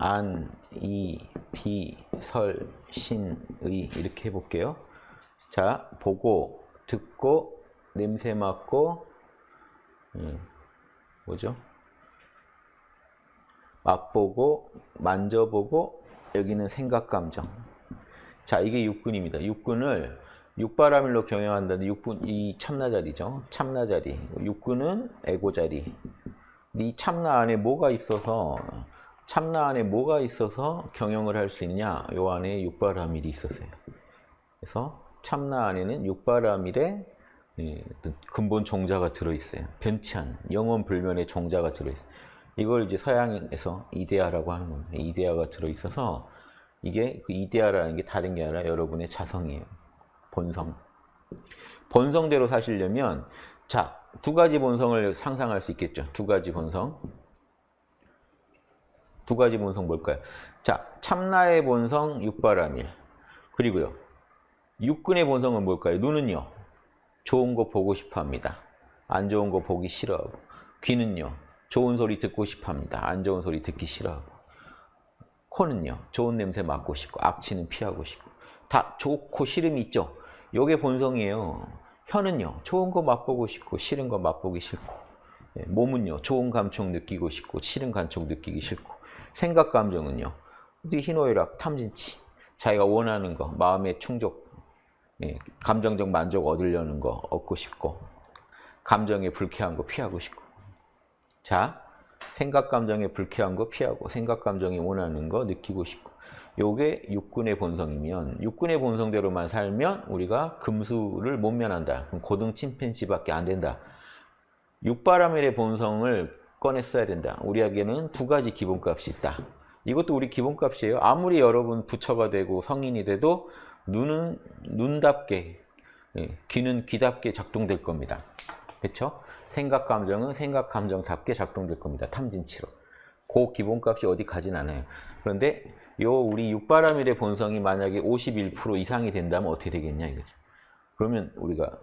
안, 이, 비, 설, 신, 의 이렇게 해볼게요. 자, 보고, 듣고, 냄새 맡고, 음, 뭐죠? 맛보고, 만져보고, 여기는 생각, 감정. 자, 이게 육군입니다. 육군을 육바라밀로 경영한다는 육군, 이 참나자리죠. 참나자리. 육군은 에고자리. 이 참나 안에 뭐가 있어서 참나 안에 뭐가 있어서 경영을 할 수 있냐? 요 안에 육바라밀이 있었어요. 그래서 참나 안에는 육바라밀의 예, 근본 종자가 들어있어요. 변치 않은 영원 불면의 종자가 들어있어요. 이걸 이제 서양에서 이데아라고 하는 겁니다. 이데아가 들어있어서 이게 그 이데아라는 게 다른 게 아니라 여러분의 자성이에요. 본성. 본성대로 사시려면 자, 두 가지 본성을 상상할 수 있겠죠. 두 가지 본성. 두 가지 본성 뭘까요? 자, 참나의 본성 육바라밀. 그리고요. 육근의 본성은 뭘까요? 눈은요. 좋은 거 보고 싶어 합니다. 안 좋은 거 보기 싫어하고. 귀는요. 좋은 소리 듣고 싶어 합니다. 안 좋은 소리 듣기 싫어하고. 코는요. 좋은 냄새 맡고 싶고 악취는 피하고 싶고. 다 좋고 싫음이 있죠. 요게 본성이에요. 혀는요. 좋은 거 맛보고 싶고 싫은 거 맛보기 싫고. 예, 몸은요. 좋은 감촉 느끼고 싶고 싫은 감촉 느끼기 싫고. 생각 감정은요. 희노애락, 탐진치. 자기가 원하는 거, 마음의 충족, 예, 감정적 만족 얻으려는 거 얻고 싶고 감정에 불쾌한 거 피하고 싶고 자, 생각 감정에 불쾌한 거 피하고 생각 감정이 원하는 거 느끼고 싶고 요게 육군의 본성이면 육군의 본성대로만 살면 우리가 금수를 못 면한다. 그럼 고등 침팬지밖에 안 된다. 육바라밀의 본성을 꺼내 써야 된다. 우리에게는 두 가지 기본값이 있다. 이것도 우리 기본값이에요. 아무리 여러분 부처가 되고 성인이 돼도 눈은 눈답게, 예, 귀는 귀답게 작동될 겁니다. 그렇죠? 생각 감정은 생각 감정답게 작동될 겁니다. 탐진치로. 그 기본값이 어디 가진 않아요. 그런데 요 우리 육바라밀의 본성이 만약에 51% 이상이 된다면 어떻게 되겠냐 이거죠. 그러면 우리가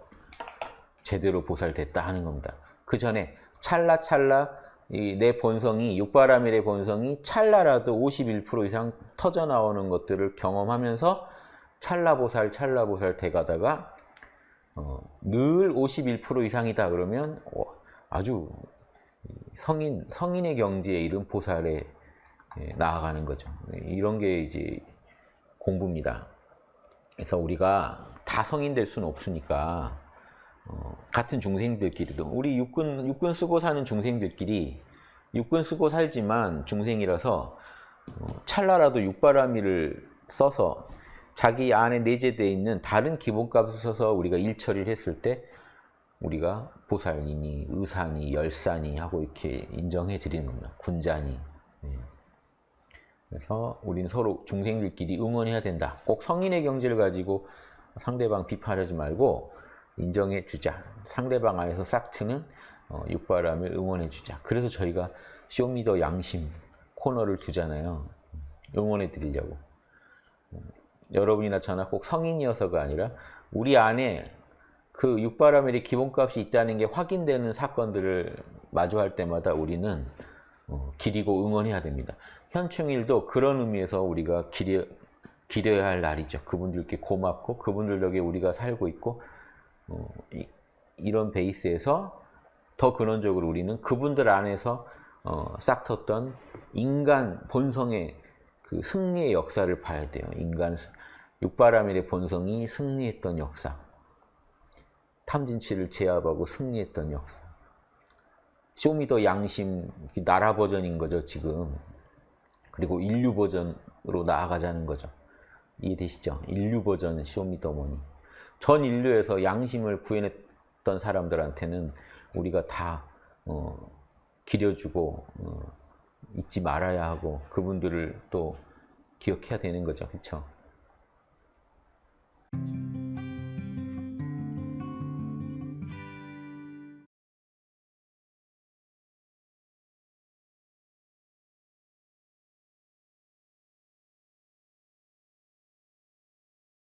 제대로 보살됐다 하는 겁니다. 그 전에 찰나찰나 내 본성이 육바라밀의 본성이 찰나라도 51% 이상 터져 나오는 것들을 경험하면서 찰나보살 찰나보살 돼가다가 어, 늘 51% 이상이다 그러면 어, 아주 성인 성인의 경지에 이른 보살에 예, 나아가는 거죠. 이런 게 이제 공부입니다. 그래서 우리가 다 성인 될 수는 없으니까 어, 같은 중생들끼리도 우리 육군 육군 쓰고 사는 중생들끼리 육군 쓰고 살지만 중생이라서 어, 찰나라도 육바라밀을 써서 자기 안에 내재되어 있는 다른 기본값을 써서 우리가 일처리를 했을 때 우리가 보살이니 의사니 열사니 하고 이렇게 인정해 드리는 겁니다. 군자니. 네. 그래서 우리는 서로 중생들끼리 응원해야 된다. 꼭 성인의 경지를 가지고 상대방 비판하지 말고 인정해 주자. 상대방 안에서 싹 트는 어, 육바라밀을 응원해 주자. 그래서 저희가 show me the 양심 코너를 두잖아요. 응원해 드리려고. 여러분이나 저나 꼭 성인이어서가 아니라 우리 안에 그 육바라밀의 기본값이 있다는 게 확인되는 사건들을 마주할 때마다 우리는 어, 기리고 응원해야 됩니다. 현충일도 그런 의미에서 우리가 기려, 기려야 할 날이죠. 그분들께 고맙고 그분들 덕에 우리가 살고 있고 어, 이, 런 베이스에서 더 근원적으로 우리는 그분들 안에서 어, 싹 텄던 인간 본성의 그 승리의 역사를 봐야 돼요. 인간 육바라밀의 본성이 승리했던 역사. 탐진치를 제압하고 승리했던 역사. show me the 양심 나라 버전인 거죠, 지금. 그리고 인류 버전으로 나아가자는 거죠. 이해되시죠? 인류 버전 쇼미더머니. 전 인류에서 양심을 구해냈던 사람들한테는 우리가 다 어, 기려주고 어, 잊지 말아야 하고 그분들을 또 기억해야 되는 거죠. 그렇죠?